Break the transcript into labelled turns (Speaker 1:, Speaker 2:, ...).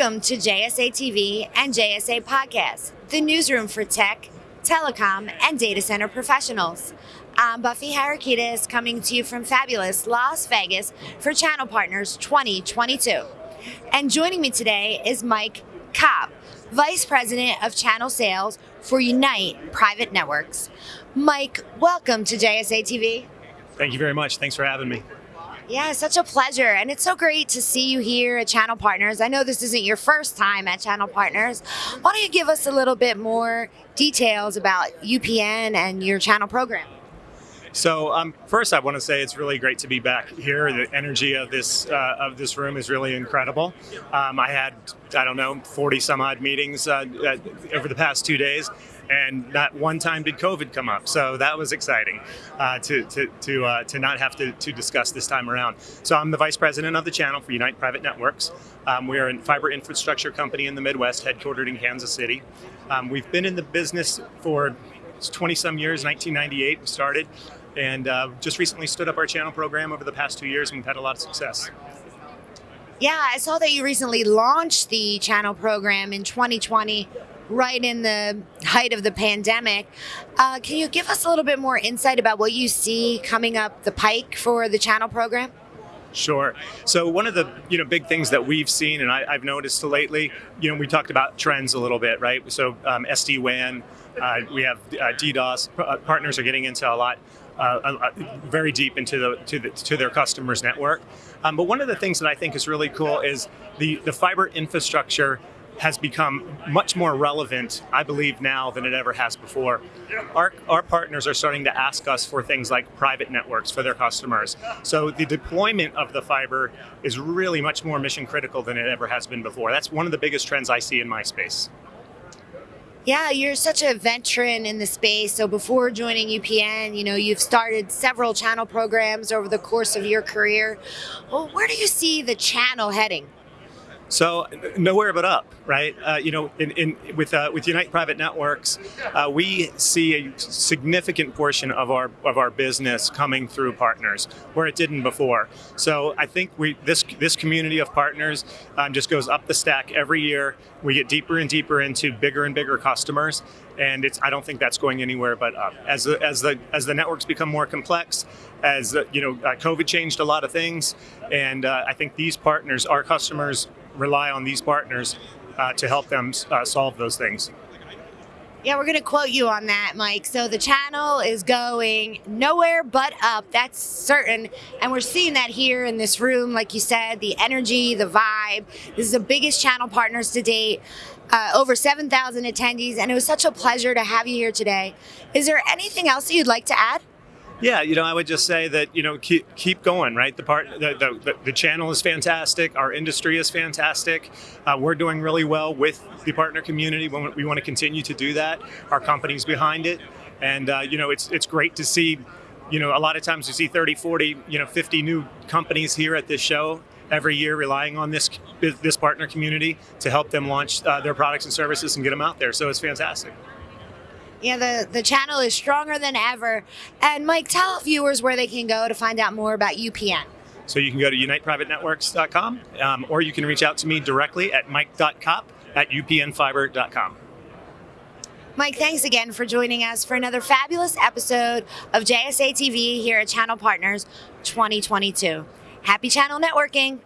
Speaker 1: Welcome to JSA TV and JSA Podcast, the newsroom for tech, telecom, and data center professionals. I'm Buffy Harakidas coming to you from fabulous Las Vegas for Channel Partners 2022. And joining me today is Mike Cobb, Vice President of Channel Sales for Unite Private Networks. Mike, welcome to JSA TV.
Speaker 2: Thank you very much. Thanks for having me.
Speaker 1: Yeah, such a pleasure. And it's so great to see you here at Channel Partners. I know this isn't your first time at Channel Partners. Why don't you give us a little bit more details about UPN and your channel program?
Speaker 2: So um, first, I want to say it's really great to be back here. The energy of this uh, of this room is really incredible. Um, I had I don't know 40 some odd meetings uh, uh, over the past two days, and not one time did COVID come up. So that was exciting uh, to to to, uh, to not have to, to discuss this time around. So I'm the vice president of the channel for Unite Private Networks. Um, we are a fiber infrastructure company in the Midwest, headquartered in Kansas City. Um, we've been in the business for 20 some years. 1998 we started and uh, just recently stood up our channel program over the past two years and we've had a lot of success.
Speaker 1: Yeah, I saw that you recently launched the channel program in 2020, right in the height of the pandemic. Uh, can you give us a little bit more insight about what you see coming up the pike for the channel program?
Speaker 2: Sure. So one of the you know big things that we've seen and I, have noticed lately, you know, we talked about trends a little bit, right? So um, SD WAN, uh, we have uh, DDoS. Uh, partners are getting into a lot uh, very deep into the to the to their customers' network. Um, but one of the things that I think is really cool is the the fiber infrastructure has become much more relevant, I believe, now than it ever has before. Our, our partners are starting to ask us for things like private networks for their customers. So the deployment of the fiber is really much more mission critical than it ever has been before. That's one of the biggest trends I see in my space.
Speaker 1: Yeah, you're such a veteran in the space. So before joining UPN, you know, you've started several channel programs over the course of your career. Well, where do you see the channel heading?
Speaker 2: So nowhere but up, right? Uh, you know, in, in with uh, with Unite Private Networks, uh, we see a significant portion of our of our business coming through partners, where it didn't before. So I think we this this community of partners um, just goes up the stack every year. We get deeper and deeper into bigger and bigger customers, and it's I don't think that's going anywhere but up. As the as the as the networks become more complex, as you know, uh, COVID changed a lot of things, and uh, I think these partners, our customers rely on these partners uh, to help them uh, solve those things.
Speaker 1: Yeah, we're going to quote you on that, Mike. So the channel is going nowhere but up. That's certain. And we're seeing that here in this room, like you said, the energy, the vibe. This is the biggest channel partners to date. Uh, over 7,000 attendees, and it was such a pleasure to have you here today. Is there anything else that you'd like to add?
Speaker 2: Yeah, you know, I would just say that you know keep keep going. Right, the part the the, the channel is fantastic. Our industry is fantastic. Uh, we're doing really well with the partner community. We want to continue to do that. Our company's behind it, and uh, you know, it's it's great to see. You know, a lot of times we see 30, 40, you know, 50 new companies here at this show every year relying on this this partner community to help them launch uh, their products and services and get them out there. So it's fantastic.
Speaker 1: Yeah, the, the channel is stronger than ever. And Mike, tell viewers where they can go to find out more about UPN.
Speaker 2: So you can go to uniteprivatenetworks.com um, or you can reach out to me directly at mike.kopp at upnfiber.com.
Speaker 1: Mike, thanks again for joining us for another fabulous episode of JSA TV here at Channel Partners 2022. Happy channel networking.